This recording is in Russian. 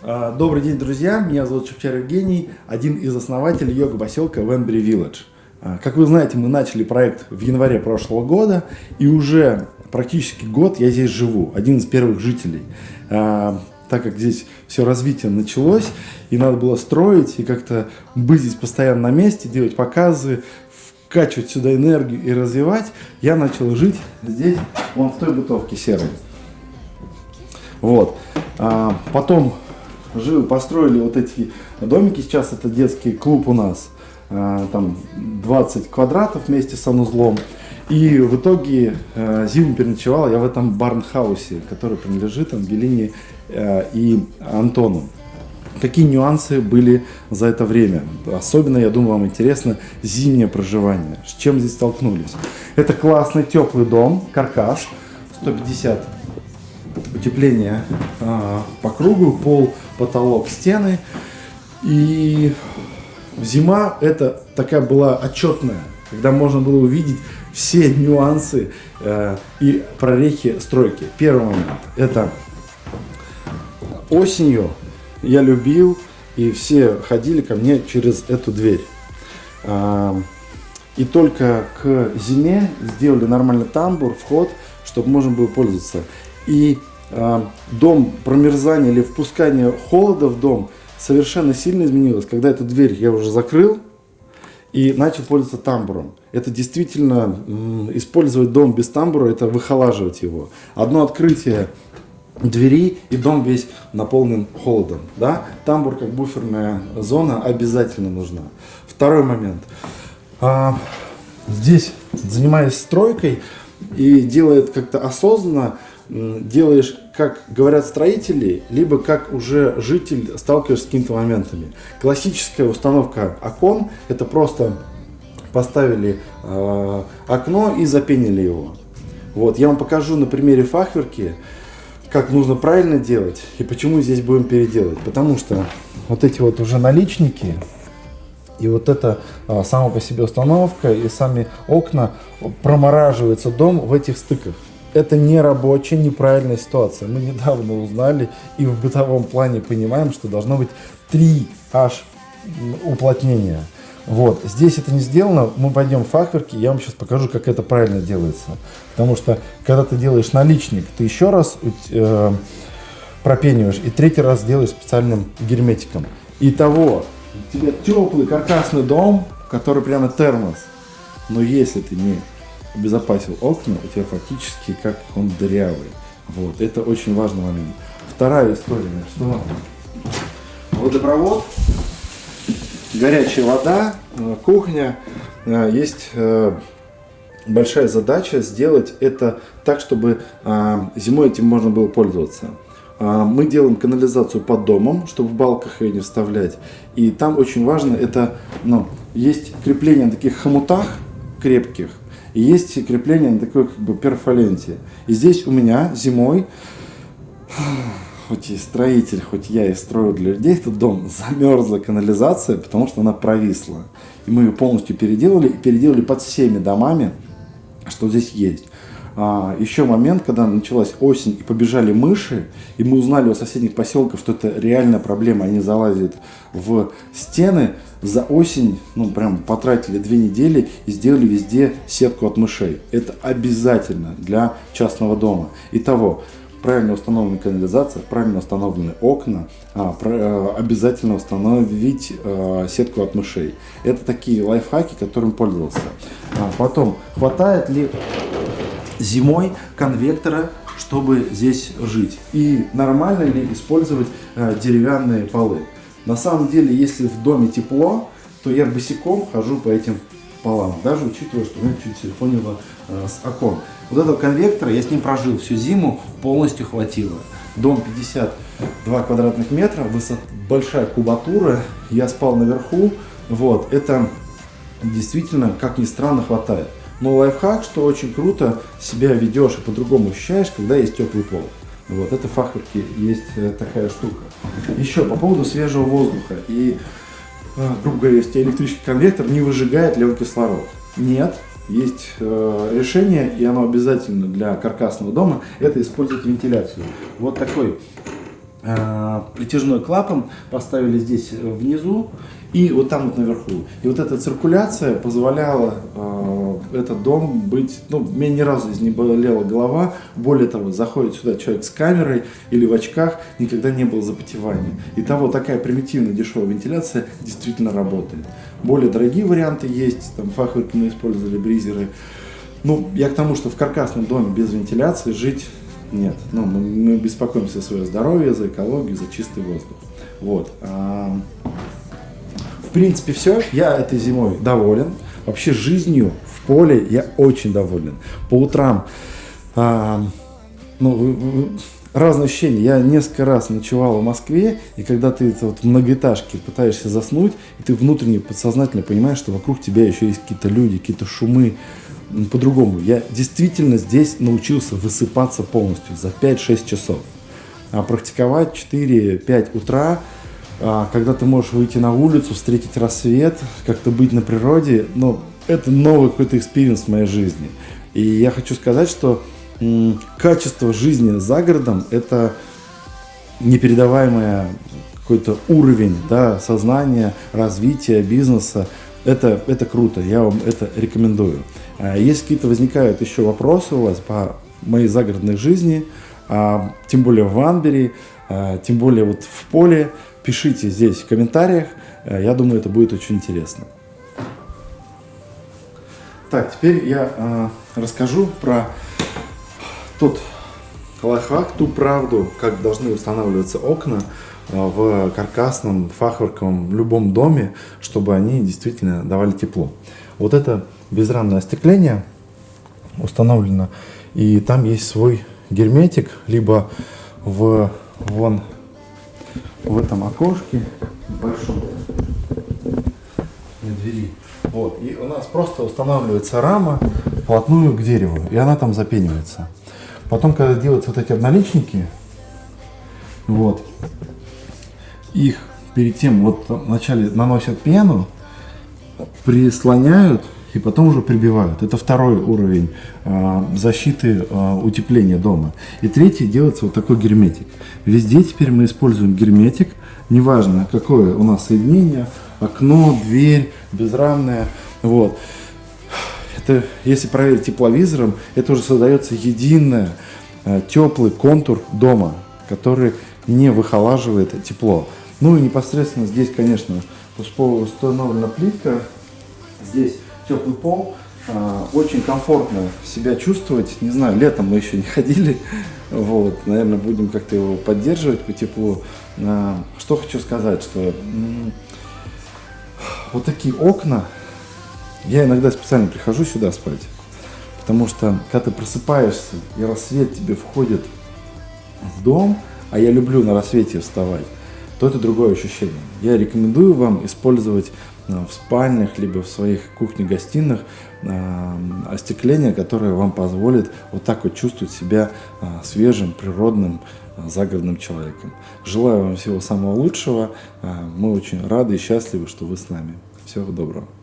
А, добрый день, друзья! Меня зовут Шевчар Евгений, один из основателей йога-поселка Венбери Village. А, как вы знаете, мы начали проект в январе прошлого года, и уже практически год я здесь живу, один из первых жителей. А, так как здесь все развитие началось, и надо было строить, и как-то быть здесь постоянно на месте, делать показы, вкачивать сюда энергию и развивать, я начал жить здесь, вон в той бытовке серой. Вот. Потом жил, построили вот эти домики, сейчас это детский клуб у нас, а, там 20 квадратов вместе с санузлом. И в итоге э, зиму переночевал я в этом барнхаусе, который принадлежит Ангелине э, и Антону. Какие нюансы были за это время? Особенно, я думаю, вам интересно зимнее проживание. С чем здесь столкнулись? Это классный теплый дом, каркас, 150 утепления э, по кругу, пол, потолок, стены. И зима это такая была отчетная, когда можно было увидеть все нюансы э, и прорехи стройки. Первый момент – это осенью я любил, и все ходили ко мне через эту дверь. Э, и только к зиме сделали нормальный тамбур, вход, чтобы можно было пользоваться. И дом промерзания или впускания холода в дом совершенно сильно изменилось, когда эту дверь я уже закрыл, и начал пользоваться тамбуром. Это действительно использовать дом без тамбура, это выхолаживать его. Одно открытие двери и дом весь наполнен холодом. Да? Тамбур как буферная зона обязательно нужна. Второй момент. А, здесь, занимаясь стройкой и делает как-то осознанно, делаешь, как говорят строители, либо как уже житель сталкиваешься с какими-то моментами. Классическая установка окон – это просто поставили э, окно и запенили его. Вот, я вам покажу на примере фахверки, как нужно правильно делать и почему здесь будем переделать. Потому что вот эти вот уже наличники и вот эта а, сама по себе установка и сами окна промораживается дом в этих стыках это не рабочая, неправильная ситуация. Мы недавно узнали и в бытовом плане понимаем, что должно быть 3 аж уплотнения. Вот, здесь это не сделано, мы пойдем в фахверки, я вам сейчас покажу, как это правильно делается. Потому что, когда ты делаешь наличник, ты еще раз э, пропениваешь и третий раз делаешь специальным герметиком. Итого, у тебя теплый каркасный дом, который прямо термос. Но если ты не обезопасил окна, у тебя фактически как он дырявый. Вот, это очень важный момент. Вторая история, что водопровод, горячая вода, э, кухня, э, есть э, большая задача сделать это так, чтобы зимой этим можно было пользоваться. Мы делаем канализацию под домом, чтобы в балках ее не вставлять. И там очень важно, это ну, есть крепление на таких хомутах крепких, и есть крепление на такой как бы перфоленте. И здесь у меня зимой, хоть и строитель, хоть я и строю для людей этот дом, замерзла канализация, потому что она провисла. И мы ее полностью переделали, и переделали под всеми домами, что здесь есть. А, еще момент, когда началась осень и побежали мыши, и мы узнали у соседних поселков, что это реальная проблема, они залазят в стены, за осень, ну прям потратили две недели и сделали везде сетку от мышей. Это обязательно для частного дома. Итого, правильно установленная канализация, правильно установлены окна, а, а, обязательно установить а, сетку от мышей. Это такие лайфхаки, которым пользовался. А, потом, хватает ли зимой конвектора, чтобы здесь жить. И нормально ли использовать э, деревянные полы. На самом деле, если в доме тепло, то я босиком хожу по этим полам, даже учитывая, что у меня чуть сильфонило э, с окон. Вот этого конвектора, я с ним прожил всю зиму, полностью хватило. Дом 52 квадратных метра, высот, большая кубатура, я спал наверху, вот, это действительно, как ни странно, хватает. Но лайфхак, что очень круто себя ведешь и по-другому ощущаешь, когда есть теплый пол. Вот, это фахверки есть э, такая штука. Еще по поводу свежего воздуха. И, э, грубо говоря, если электрический конвектор не выжигает ли он кислород. Нет, есть э, решение, и оно обязательно для каркасного дома, это использовать вентиляцию. Вот такой притяжной клапан поставили здесь э, внизу и вот там вот наверху. И вот эта циркуляция позволяла э, этот дом быть, ну, мне ни разу здесь не болела голова. Более того, заходит сюда человек с камерой или в очках, никогда не было запотевания. И того такая примитивная дешевая вентиляция действительно работает. Более дорогие варианты есть, там фахверки мы использовали, бризеры. Ну, я к тому, что в каркасном доме без вентиляции жить нет. Ну, мы, мы беспокоимся за свое здоровье, за экологию, за чистый воздух. Вот. В принципе, все. Я этой зимой доволен. Вообще жизнью в поле я очень доволен. По утрам а, ну, разные ощущения. Я несколько раз ночевал в Москве, и когда ты вот в многоэтажке пытаешься заснуть, и ты внутренне, подсознательно понимаешь, что вокруг тебя еще есть какие-то люди, какие-то шумы, по-другому. Я действительно здесь научился высыпаться полностью за 5-6 часов. А практиковать 4-5 утра, а, когда ты можешь выйти на улицу, встретить рассвет, как-то быть на природе, ну, это новый какой-то experience в моей жизни. И я хочу сказать, что качество жизни за городом – это непередаваемый какой-то уровень да, сознания, развития бизнеса. Это, это круто, я вам это рекомендую. А если какие-то возникают еще вопросы у вас по моей загородной жизни, а, тем более в Ванбери, а, тем более вот в поле, пишите здесь в комментариях. Я думаю, это будет очень интересно. Так, теперь я расскажу про тот лайфхак, ту правду, как должны устанавливаться окна в каркасном, фахверковом, любом доме, чтобы они действительно давали тепло. Вот это безрамное остекление установлено, и там есть свой герметик, либо в вон в этом окошке большом на двери. Вот, и у нас просто устанавливается рама вплотную к дереву, и она там запенивается. Потом, когда делаются вот эти обналичники, вот, их перед тем, вот вначале наносят пену, прислоняют и потом уже прибивают. Это второй уровень э, защиты э, утепления дома. И третий делается вот такой герметик. Везде теперь мы используем герметик, неважно какое у нас соединение, окно, дверь, безрамная. Вот. Это, если проверить тепловизором, это уже создается единый э, теплый контур дома, который не выхолаживает тепло. Ну и непосредственно здесь, конечно, установлена плитка. Здесь теплый пол. А, очень комфортно себя чувствовать. Не знаю, летом мы еще не ходили. Вот, наверное, будем как-то его поддерживать по теплу. А, что хочу сказать, что вот такие окна, я иногда специально прихожу сюда спать, потому что когда ты просыпаешься и рассвет тебе входит в дом, а я люблю на рассвете вставать, то это другое ощущение. Я рекомендую вам использовать э, в спальнях, либо в своих кухнях-гостиных э, остекление, которое вам позволит вот так вот чувствовать себя э, свежим, природным, загородным человеком. Желаю вам всего самого лучшего. Мы очень рады и счастливы, что вы с нами. Всего доброго.